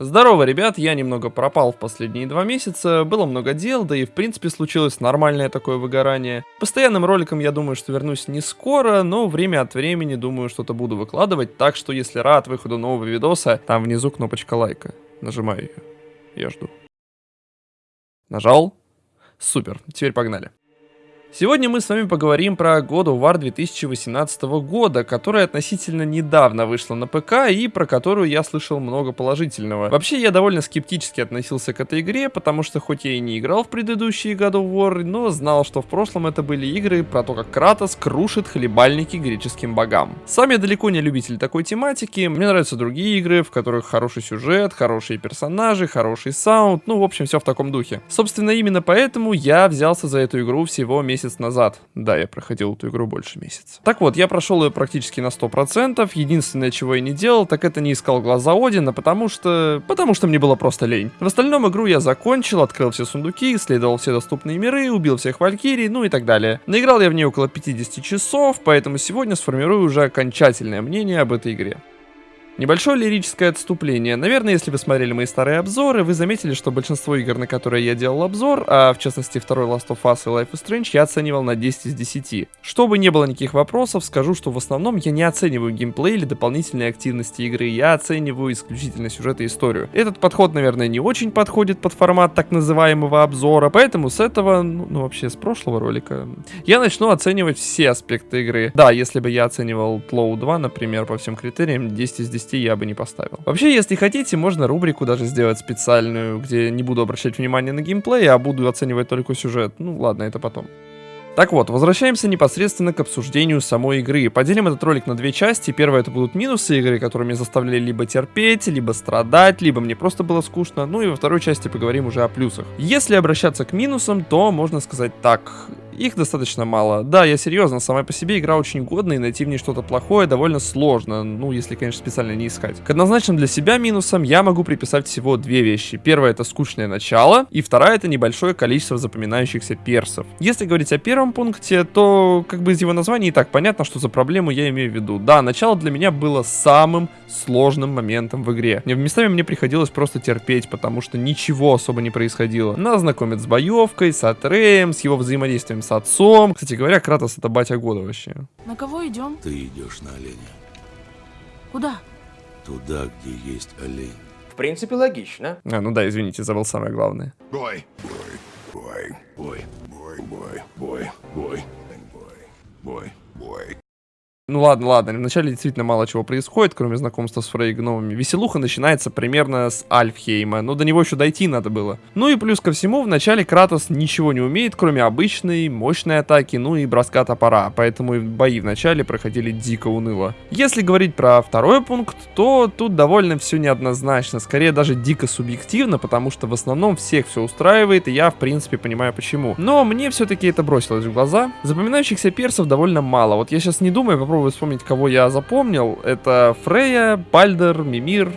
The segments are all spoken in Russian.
Здорово, ребят, я немного пропал в последние два месяца, было много дел, да и в принципе случилось нормальное такое выгорание. Постоянным роликом я думаю, что вернусь не скоро, но время от времени думаю что-то буду выкладывать, так что если рад выходу нового видоса, там внизу кнопочка лайка. Нажимаю ее. Я жду. Нажал? Супер, теперь погнали. Сегодня мы с вами поговорим про God of War 2018 года, которая относительно недавно вышла на ПК и про которую я слышал много положительного. Вообще я довольно скептически относился к этой игре, потому что хоть я и не играл в предыдущие God of War, но знал, что в прошлом это были игры про то, как Кратос крушит хлебальники греческим богам. Сам я далеко не любитель такой тематики, мне нравятся другие игры, в которых хороший сюжет, хорошие персонажи, хороший саунд, ну в общем все в таком духе. Собственно именно поэтому я взялся за эту игру всего месяц месяц назад. Да, я проходил эту игру больше месяца. Так вот, я прошел ее практически на 100%. Единственное, чего я не делал, так это не искал глаза Одина, потому что... Потому что мне было просто лень. В остальном игру я закончил, открыл все сундуки, исследовал все доступные миры, убил всех валькирий, ну и так далее. Наиграл я в ней около 50 часов, поэтому сегодня сформирую уже окончательное мнение об этой игре. Небольшое лирическое отступление. Наверное, если вы смотрели мои старые обзоры, вы заметили, что большинство игр, на которые я делал обзор, а в частности второй Last of Us и Life is Strange, я оценивал на 10 из 10. Чтобы не было никаких вопросов, скажу, что в основном я не оцениваю геймплей или дополнительные активности игры, я оцениваю исключительно сюжет и историю. Этот подход, наверное, не очень подходит под формат так называемого обзора, поэтому с этого, ну, ну вообще с прошлого ролика, я начну оценивать все аспекты игры. Да, если бы я оценивал Tlou 2, например, по всем критериям, 10 из 10 10 я бы не поставил. Вообще, если хотите, можно рубрику даже сделать специальную, где не буду обращать внимание на геймплей, а буду оценивать только сюжет. Ну ладно, это потом. Так вот, возвращаемся непосредственно к обсуждению самой игры. Поделим этот ролик на две части. Первое это будут минусы игры, которые меня заставляли либо терпеть, либо страдать, либо мне просто было скучно. Ну и во второй части поговорим уже о плюсах. Если обращаться к минусам, то можно сказать так. Их достаточно мало. Да, я серьезно, сама по себе игра очень годная, и найти в ней что-то плохое довольно сложно, ну, если, конечно, специально не искать. К однозначным для себя минусам я могу приписать всего две вещи. Первое это скучное начало, и вторая это небольшое количество запоминающихся персов. Если говорить о первом пункте, то как бы из его названия и так понятно, что за проблему я имею в виду. Да, начало для меня было самым сложным моментом в игре. Местами мне приходилось просто терпеть, потому что ничего особо не происходило. Нас знакомят с боевкой, с Атреем, с его взаимодействием отцом. Кстати говоря, Кратос это батя года вообще. На кого идем? Ты идешь на оленя. Куда? Туда, где есть олень. В принципе, логично. А, ну да, извините, забыл самое главное. Бой, бой, бой, бой, бой, бой, бой, бой, бой. Ну ладно, ладно, вначале действительно мало чего происходит, кроме знакомства с Фрей. Веселуха начинается примерно с Альфхейма, но до него еще дойти надо было. Ну и плюс ко всему, вначале Кратос ничего не умеет, кроме обычной, мощной атаки, ну и броска топора, поэтому и бои вначале проходили дико уныло. Если говорить про второй пункт, то тут довольно все неоднозначно, скорее даже дико субъективно, потому что в основном всех все устраивает, и я в принципе понимаю почему. Но мне все-таки это бросилось в глаза. Запоминающихся персов довольно мало, вот я сейчас не думаю, попробую попробую вспомнить, кого я запомнил. Это Фрея, Бальдер, Мимир,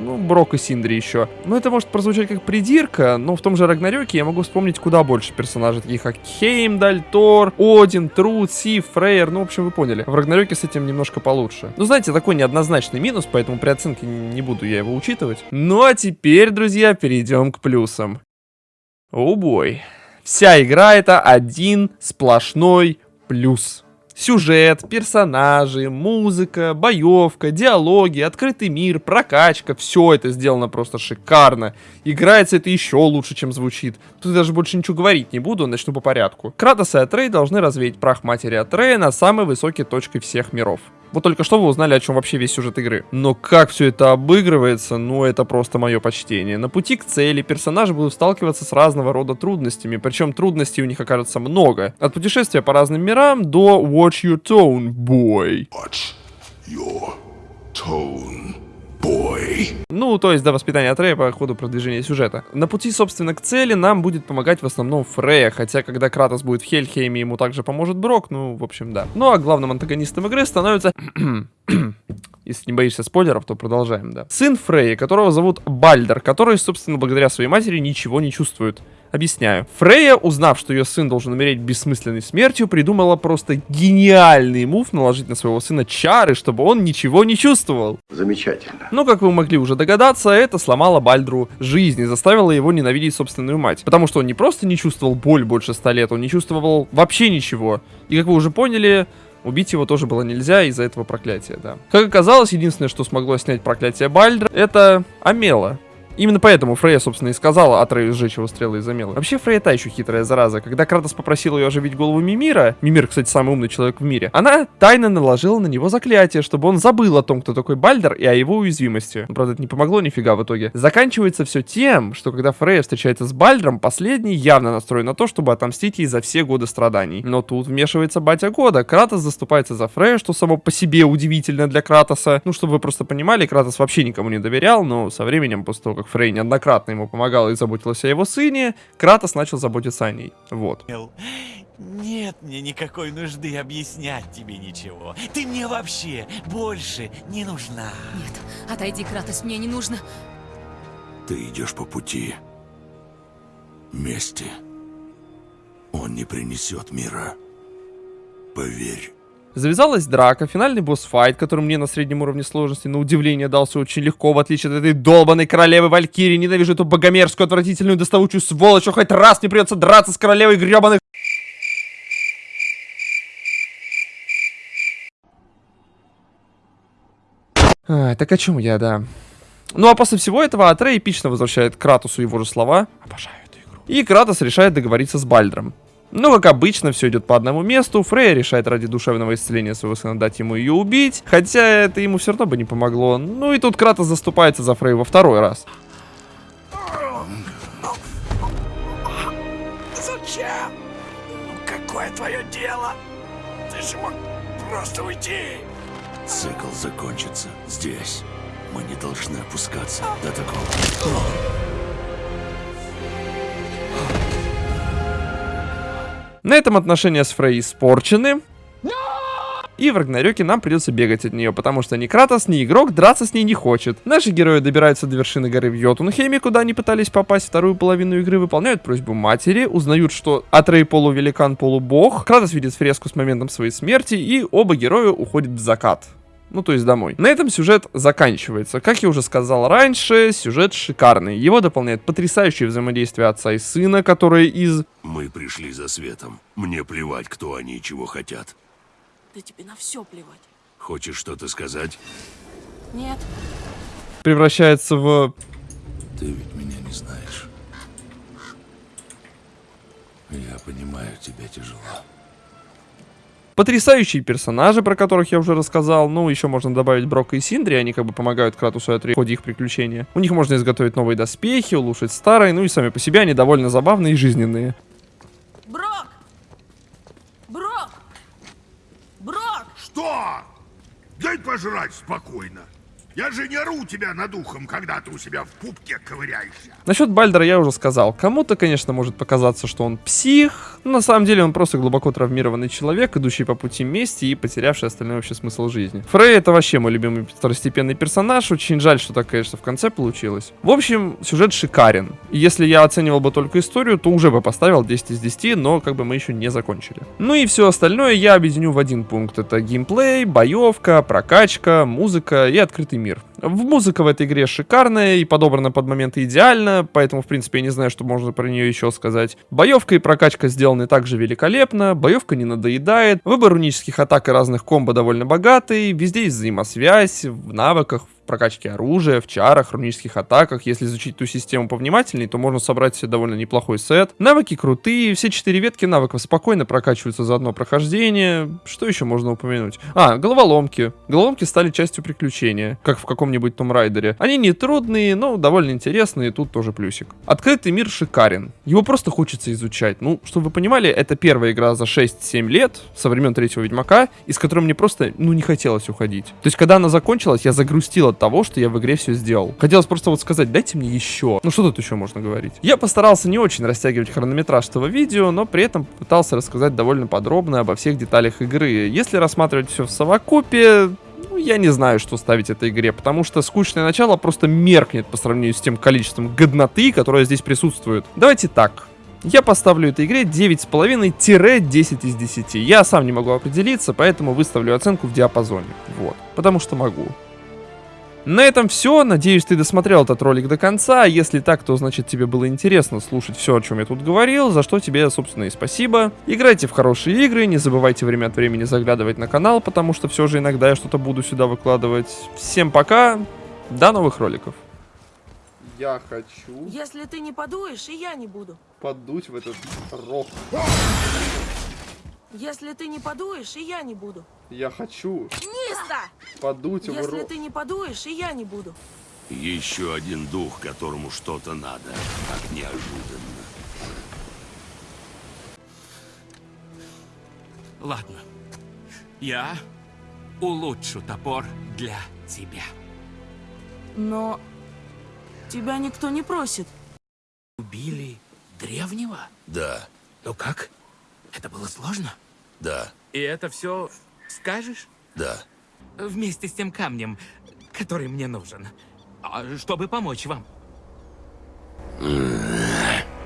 ну, Брок и Синдри еще. Ну, это может прозвучать как придирка, но в том же Рагнарёке я могу вспомнить куда больше персонажей, таких как Хеймдаль, Тор, Один, Труд, Сив, Фрейер, ну, в общем, вы поняли. В Рагнарёке с этим немножко получше. Ну, знаете, такой неоднозначный минус, поэтому при оценке не буду я его учитывать. Ну, а теперь, друзья, перейдем к плюсам. О, бой. Вся игра это один сплошной плюс. Сюжет, персонажи, музыка, боевка, диалоги, открытый мир, прокачка, все это сделано просто шикарно. Играется это еще лучше, чем звучит. Тут даже больше ничего говорить не буду, начну по порядку. Кратос и Атрей должны развеять прах матери Атрея на самой высокой точке всех миров. Вот только что вы узнали, о чем вообще весь сюжет игры. Но как все это обыгрывается, ну это просто мое почтение. На пути к цели персонажи будут сталкиваться с разного рода трудностями, причем трудностей у них окажется много. От путешествия по разным мирам до Watch Your Tone, boy. Watch your tone boy. Ну, то есть до воспитания Атрея по ходу продвижения сюжета. На пути, собственно, к цели нам будет помогать в основном Фрея, хотя когда Кратос будет в Хельхейме, ему также поможет Брок, ну, в общем, да. Ну, а главным антагонистом игры становится... Если не боишься спойлеров, то продолжаем, да. Сын Фрея, которого зовут Бальдер, который, собственно, благодаря своей матери ничего не чувствует. Объясняю. Фрея, узнав, что ее сын должен умереть бессмысленной смертью, придумала просто гениальный мув наложить на своего сына чары, чтобы он ничего не чувствовал. Замечательно. Но, как вы могли уже догадаться, это сломало Бальдру жизнь и заставило его ненавидеть собственную мать. Потому что он не просто не чувствовал боль больше ста лет, он не чувствовал вообще ничего. И, как вы уже поняли, Убить его тоже было нельзя из-за этого проклятия, да. Как оказалось, единственное, что смогло снять проклятие Бальдра, это Амела. Именно поэтому Фрея, собственно, и сказала Атрею сжечь его стрелы из Амелы. Вообще, Фрея та еще хитрая зараза. Когда Кратос попросил ее оживить голову Мимира, Мимир, кстати, самый умный человек в мире, она тайно наложила на него заклятие, чтобы он забыл о том, кто такой Бальдер и о его уязвимости. Но, правда, это не помогло нифига в итоге. Заканчивается все тем, что когда Фрея встречается с Бальдером, последний явно настроен на то, чтобы отомстить ей за все годы страданий. Но тут вмешивается батя года. Кратос заступается за Фрею, что само по себе удивительно для Кратоса. Ну, чтобы вы просто понимали, Кратос вообще никому не доверял, но со временем, после того, как Фрей неоднократно ему помогала и заботилась о его сыне, Кратос начал заботиться о ней. Вот. Нет мне никакой нужды объяснять тебе ничего. Ты мне вообще больше не нужна. Нет, отойди, Кратос, мне не нужно. Ты идешь по пути мести. Он не принесет мира. Поверь. Завязалась драка, финальный босс-файт, который мне на среднем уровне сложности, на удивление, дался очень легко, в отличие от этой долбанной королевы Валькирии. Ненавижу эту богомерзкую, отвратительную, доставучую сволочь, хоть раз не придется драться с королевой гребаных. А, так о чем я, да. Ну а после всего этого Атрей эпично возвращает Кратусу его же слова. Обожаю эту игру. И Кратос решает договориться с Бальдром. Но, как обычно, все идет по одному месту. Фрейя решает ради душевного исцеления своего сына дать ему ее убить. Хотя это ему все равно бы не помогло. Ну и тут Кратос заступается за Фрей во второй раз. Зачем? Какое твое дело? Ты же мог просто уйти. Цикл закончится здесь. Мы не должны опускаться до такого. На этом отношения с Фрей испорчены. И в Рагнарёке нам придется бегать от нее, потому что ни Кратос, ни игрок драться с ней не хочет. Наши герои добираются до вершины горы в Йотунхейме, куда они пытались попасть вторую половину игры, выполняют просьбу матери, узнают, что Атрей полувеликан, полубог. Кратос видит фреску с моментом своей смерти, и оба героя уходят в закат. Ну, то есть домой. На этом сюжет заканчивается. Как я уже сказал раньше, сюжет шикарный. Его дополняет потрясающее взаимодействие отца и сына, которые из... Мы пришли за светом. Мне плевать, кто они и чего хотят. Да тебе на все плевать. Хочешь что-то сказать? Нет. превращается в... Ты ведь меня не знаешь. Я понимаю, тебе тяжело. Потрясающие персонажи, про которых я уже рассказал. Ну, еще можно добавить Брока и Синдри, они как бы помогают Кратусу и Атри в ходе их приключения. У них можно изготовить новые доспехи, улучшить старые, ну и сами по себе они довольно забавные и жизненные. Брок! Брок! Брок! Что? Дай пожрать спокойно. Я же не ору тебя над ухом, когда ты у себя в пупке ковыряешься. Насчет Бальдера я уже сказал. Кому-то, конечно, может показаться, что он псих, но на самом деле он просто глубоко травмированный человек, идущий по пути мести и потерявший остальной вообще смысл жизни. Фрей это вообще мой любимый второстепенный персонаж, очень жаль, что так, конечно, в конце получилось. В общем, сюжет шикарен. Если я оценивал бы только историю, то уже бы поставил 10 из 10, но как бы мы еще не закончили. Ну и все остальное я объединю в один пункт. Это геймплей, боевка, прокачка, музыка и открытый мир. В музыка в этой игре шикарная и подобрана под моменты идеально, поэтому, в принципе, я не знаю, что можно про нее еще сказать. Боевка и прокачка сделаны также великолепно, боевка не надоедает, выбор рунических атак и разных комбо довольно богатый, везде есть взаимосвязь, в навыках, прокачке оружия, в чарах, рунических атаках. Если изучить ту систему повнимательнее, то можно собрать себе довольно неплохой сет. Навыки крутые, все четыре ветки навыков спокойно прокачиваются за одно прохождение. Что еще можно упомянуть? А, головоломки. Головоломки стали частью приключения, как в каком-нибудь Том Райдере. Они не трудные, но довольно интересные, тут тоже плюсик. Открытый мир шикарен. Его просто хочется изучать. Ну, чтобы вы понимали, это первая игра за 6-7 лет, со времен третьего Ведьмака, из которой мне просто, ну, не хотелось уходить. То есть, когда она закончилась, я загрустил от того, что я в игре все сделал. Хотелось просто вот сказать, дайте мне еще. Ну, что тут еще можно говорить? Я постарался не очень растягивать хронометраж этого видео, но при этом пытался рассказать довольно подробно обо всех деталях игры. Если рассматривать все в совокупе, ну, я не знаю, что ставить этой игре, потому что скучное начало просто меркнет по сравнению с тем количеством годноты, которое здесь присутствует. Давайте так. Я поставлю этой игре 9,5-10 из 10. Я сам не могу определиться, поэтому выставлю оценку в диапазоне. Вот. Потому что могу. На этом все. Надеюсь, ты досмотрел этот ролик до конца. Если так, то значит тебе было интересно слушать все, о чем я тут говорил, за что тебе, собственно, и спасибо. Играйте в хорошие игры, не забывайте время от времени заглядывать на канал, потому что все же иногда я что-то буду сюда выкладывать. Всем пока, до новых роликов. Я хочу Если ты не подуешь, и я не буду. подуть в этот рог. Если ты не подуешь, и я не буду. Я хочу Миста! подуть Если ты не подуешь, и я не буду. Еще один дух, которому что-то надо. Так неожиданно. Ладно. Я улучшу топор для тебя. Но тебя никто не просит. Убили древнего? Да, Ну как? Это было сложно? да, И это все Скажешь? Да. Вместе с тем камнем, который мне нужен, а чтобы помочь вам. Mm.